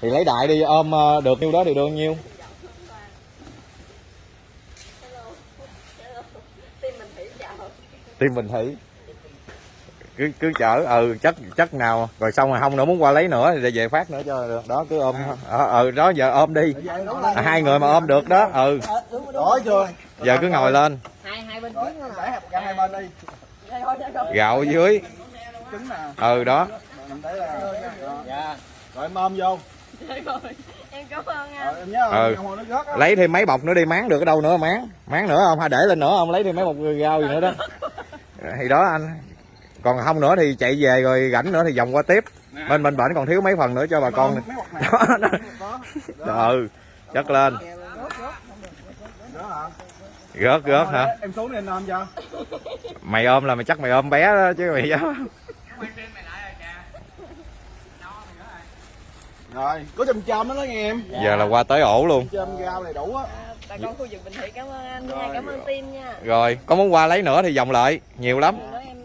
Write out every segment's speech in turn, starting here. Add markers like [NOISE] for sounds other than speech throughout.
thì lấy đại đi ôm ờ, được nhiêu đó thì được nhiêu. Tim mình thủy bình thủy cứ cứ chở ừ chất chất nào. Rồi xong rồi không nữa muốn qua lấy nữa thì về phát nữa cho được. Đó cứ ôm. Ờ ừ đó giờ ôm đi. À, hai người mà ôm được đó ừ. Chưa? giờ cứ ngồi lên. Hai hai bên Rồi, trước nữa để hạt hai bên đi. đây thôi đây thôi gạo dưới. Trứng nè. ừ đó. Dạ. Rồi em ôm vô. Em cảm ơn anh. Rồi em nhớ Ừ. không nó rớt á. lấy thêm mấy bọc nữa đi máng được ở đâu nữa máng. Máng nữa không? Hay để lên nữa không? Lấy thêm mấy bọc rau gì nữa đó. Thì đó anh. Còn không nữa thì chạy về rồi rảnh nữa thì vòng qua tiếp. Bên bên bển còn thiếu mấy phần nữa cho bà con. Đó, Đó. ừ chất lên. Rớt rớt hả? Em xuống đi anh ôm cho. mày ôm là mày chắc mày ôm bé đó chứ mày dám Rồi, có chùm chôm đó đó nghe em. giờ là qua tới ổ luôn. Chôm rau này đủ á. bà con khu vực Bình Thủy cảm ơn anh nha cảm ơn team nha. Rồi có muốn qua lấy nữa thì vòng lại nhiều lắm. Em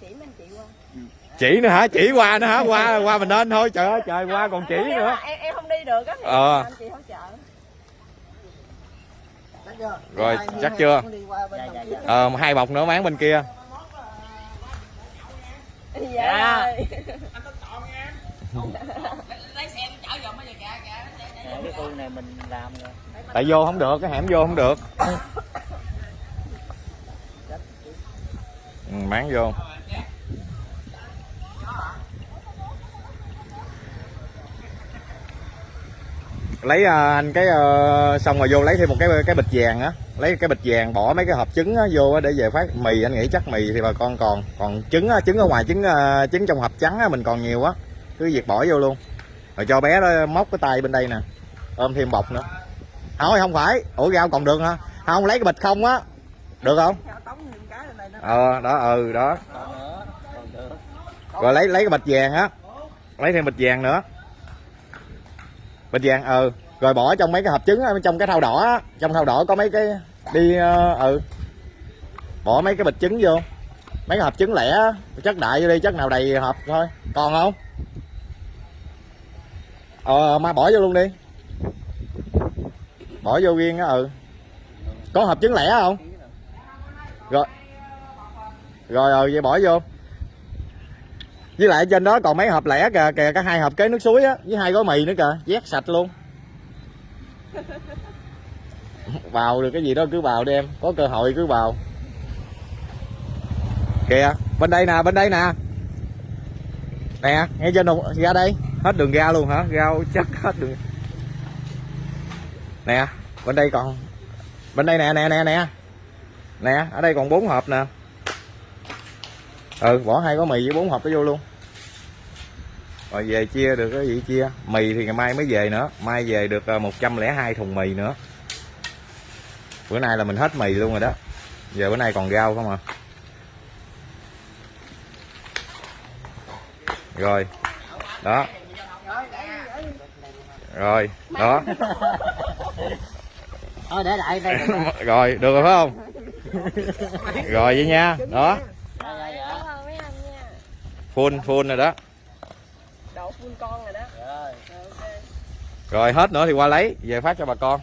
chỉ mấy anh chị qua. Chỉ nữa hả? Chỉ qua nữa hả? Qua qua mình lên thôi trời ơi trời qua còn chỉ nữa. em em không đi được á thì Ờ. anh chị hỗ trợ. Rồi chắc chưa? ờ hai bọc nữa máng bên kia. Dạ [LAUGHS] [LAUGHS] cái khu này mình làm rồi. Tại vô không được cái hẻm vô không được. Ừ, bán vô. Lấy à, anh cái ờ, xong rồi vô lấy thêm một cái cái bịch vàng á. Lấy cái bịch vàng bỏ mấy cái hộp trứng á, vô á để về phát mì. Anh nghĩ chắc mì thì bà con còn còn trứng á, trứng ở ngoài trứng ờ, trứng trong hộp trắng á, mình còn nhiều á. Cứ việc bỏ vô luôn. Rồi cho bé đó móc cái tay bên đây nè ôm thêm bọc nữa. Thôi không phải. Ủa rau còn được hả? Không lấy cái bịch không á. Được không? Ờ đó ừ đó. Rồi lấy lấy cái bịch vàng á. Lấy thêm bịch vàng nữa. Bịch vàng ừ. Rồi bỏ trong mấy cái hộp trứng trong cái thau đỏ á. Trong thau đỏ có mấy cái đi ờ, ừ. Bỏ mấy cái bịch trứng vô. Mấy cái hộp trứng lẻ chất đại vô đi chất nào đầy hộp thôi. Còn không? Ờ mai bỏ vô luôn đi bỏ vô riêng á ừ. Có hộp trứng lẻ không? Rồi. Rồi rồi vậy bỏ vô. Với lại trên đó còn mấy hộp lẻ kìa kìa cả hai hộp kế nước suối á, với hai gói mì nữa kìa. Vét sạch luôn. [LAUGHS] Vào được cái gì đó cứ vào đi em, có cơ hội cứ vào. Kìa, bên đây nè, bên đây nè. Nè, ngay trên đồng ra đây. Hết đường ra luôn hả? Rau chắc hết đường nè, bên đây còn bên đây nè nè nè nè. Nè, ở đây còn bốn hộp nè. Ừ bỏ hai gói mì với bốn hộp cái vô luôn. Rồi về chia được cái gì chia? Mì thì ngày mai mới về nữa. Mai về được ờ, 102 thùng mì nữa. Bữa nay là mình hết mì luôn rồi đó. Giờ bữa nay còn rau không à? Rồi. Đó. Rồi, đó thôi để lại đây [LAUGHS] rồi được rồi phải không? Rồi vậy nha đó. Full full rồi đó. Độ full con rồi đó. Rồi Rồi, ok rồi hết nữa thì qua lấy về phát cho bà con